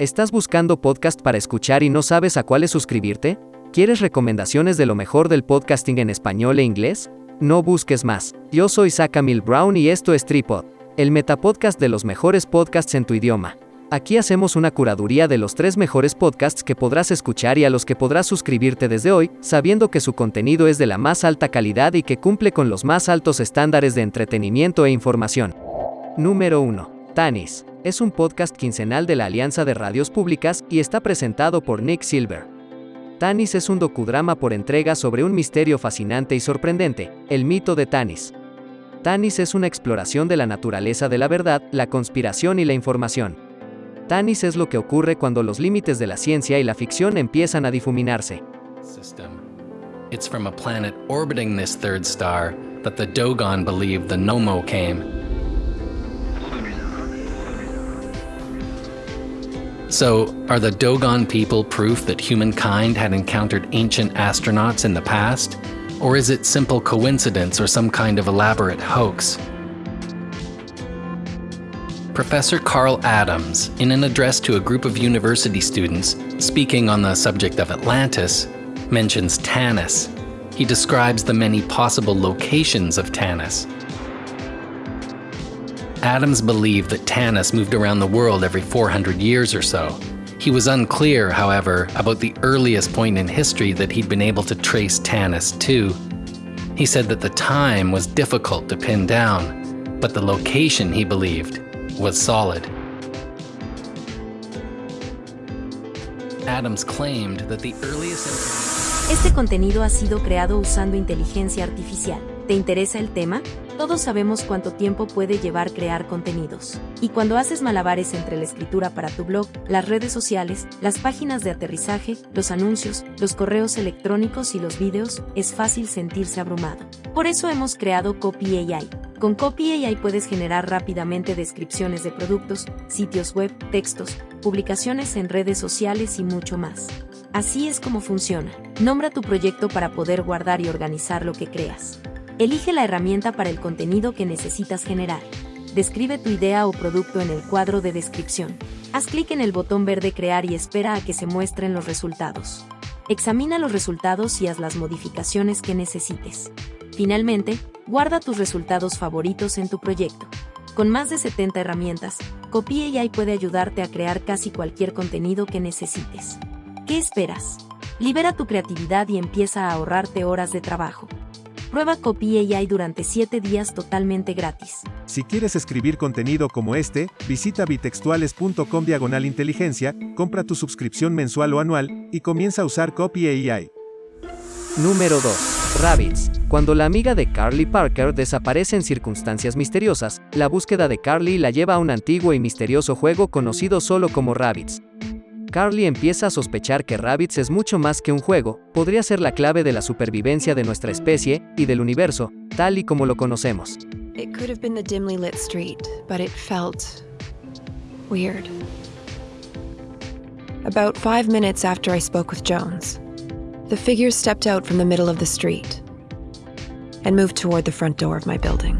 ¿Estás buscando podcast para escuchar y no sabes a cuáles suscribirte? ¿Quieres recomendaciones de lo mejor del podcasting en español e inglés? No busques más. Yo soy Mil Brown y esto es Tripod, el metapodcast de los mejores podcasts en tu idioma. Aquí hacemos una curaduría de los tres mejores podcasts que podrás escuchar y a los que podrás suscribirte desde hoy, sabiendo que su contenido es de la más alta calidad y que cumple con los más altos estándares de entretenimiento e información. Número 1. Tanis. Es un podcast quincenal de la Alianza de Radios Públicas y está presentado por Nick Silver. Tanis es un docudrama por entrega sobre un misterio fascinante y sorprendente, el mito de Tanis. Tanis es una exploración de la naturaleza de la verdad, la conspiración y la información. Tanis es lo que ocurre cuando los límites de la ciencia y la ficción empiezan a difuminarse. It's from a planet orbiting this third star that the Dogon believed the Nomo came. So, are the Dogon people proof that humankind had encountered ancient astronauts in the past? Or is it simple coincidence or some kind of elaborate hoax? Professor Carl Adams, in an address to a group of university students speaking on the subject of Atlantis, mentions Tanis. He describes the many possible locations of Tanis. Adams believed that Tanis moved around the world every 400 years or so. He was unclear, however, about the earliest point in history that he'd been able to trace Tanis to. He said that the time was difficult to pin down, but the location, he believed, was solid. Adams claimed that the earliest Este contenido ha sido creado usando inteligencia artificial. ¿Te interesa el tema? Todos sabemos cuánto tiempo puede llevar crear contenidos. Y cuando haces malabares entre la escritura para tu blog, las redes sociales, las páginas de aterrizaje, los anuncios, los correos electrónicos y los vídeos, es fácil sentirse abrumado. Por eso hemos creado Copy AI. Con Copy AI puedes generar rápidamente descripciones de productos, sitios web, textos, publicaciones en redes sociales y mucho más. Así es como funciona. Nombra tu proyecto para poder guardar y organizar lo que creas. Elige la herramienta para el contenido que necesitas generar. Describe tu idea o producto en el cuadro de descripción. Haz clic en el botón verde Crear y espera a que se muestren los resultados. Examina los resultados y haz las modificaciones que necesites. Finalmente, guarda tus resultados favoritos en tu proyecto. Con más de 70 herramientas, Copy AI puede ayudarte a crear casi cualquier contenido que necesites. ¿Qué esperas? Libera tu creatividad y empieza a ahorrarte horas de trabajo. Prueba Copy AI durante 7 días totalmente gratis. Si quieres escribir contenido como este, visita bitextuales.com diagonal inteligencia, compra tu suscripción mensual o anual, y comienza a usar Copy AI. Número 2. Rabbits. Cuando la amiga de Carly Parker desaparece en circunstancias misteriosas, la búsqueda de Carly la lleva a un antiguo y misterioso juego conocido solo como Rabbits. Carly empieza a sospechar que Rabbits es mucho más que un juego, podría ser la clave de la supervivencia de nuestra especie y del universo, tal y como lo conocemos. It could have been the dimly lit street, but it felt weird. About five minutes after I spoke with Jones, the figure stepped out from the middle of the street and moved toward the front door of my building.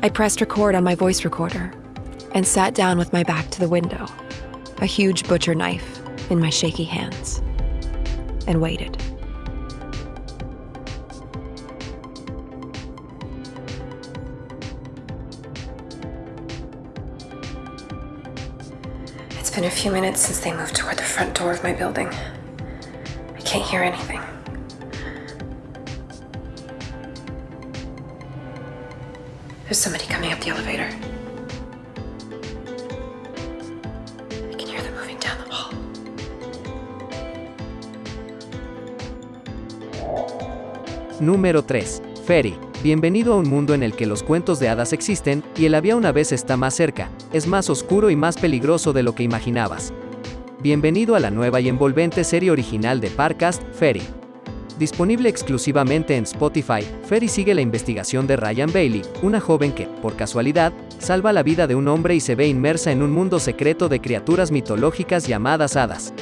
I pressed record on my voice recorder and sat down with my back to the window, a huge butcher knife in my shaky hands, and waited. It's been a few minutes since they moved toward the front door of my building. I can't hear anything. There's somebody coming up the elevator. Número 3. Ferry. Bienvenido a un mundo en el que los cuentos de hadas existen, y el había una vez está más cerca, es más oscuro y más peligroso de lo que imaginabas. Bienvenido a la nueva y envolvente serie original de Parcast, Ferry. Disponible exclusivamente en Spotify, Ferry sigue la investigación de Ryan Bailey, una joven que, por casualidad, salva la vida de un hombre y se ve inmersa en un mundo secreto de criaturas mitológicas llamadas hadas.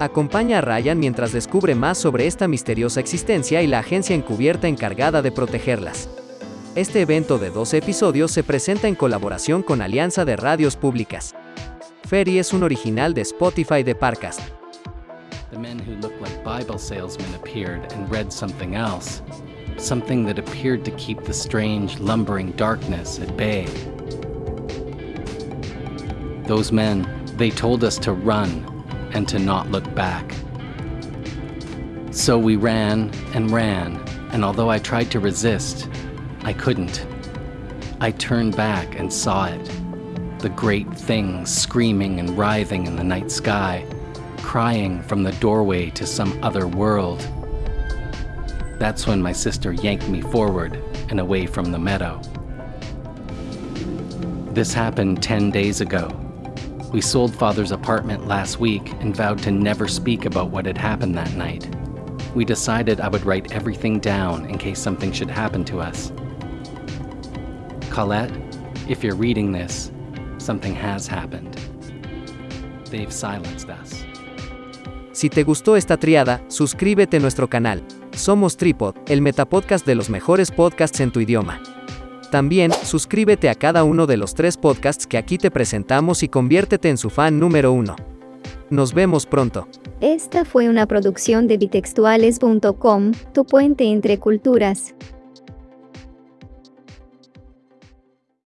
Acompaña a Ryan mientras descubre más sobre esta misteriosa existencia y la agencia encubierta encargada de protegerlas. Este evento de 12 episodios se presenta en colaboración con Alianza de Radios Públicas. Ferry es un original de Spotify de Parcast. The men who looked like Bible salesmen appeared and read something else, something that appeared to keep the strange, lumbering darkness at bay. Those men, they told us to run and to not look back. So we ran and ran, and although I tried to resist, I couldn't. I turned back and saw it the great thing screaming and writhing in the night sky, crying from the doorway to some other world. That's when my sister yanked me forward and away from the meadow. This happened 10 days ago. We sold Father's apartment last week and vowed to never speak about what had happened that night. We decided I would write everything down in case something should happen to us. Colette, if you're reading this, something has happened. They've silenced us. Si te gustó esta triada, suscríbete a nuestro canal. Somos Tripod, el metapodcast de los mejores podcasts en tu idioma. También, suscríbete a cada uno de los tres podcasts que aquí te presentamos y conviértete en su fan número uno. Nos vemos pronto. Esta fue una producción de bitextuales.com, tu puente entre culturas.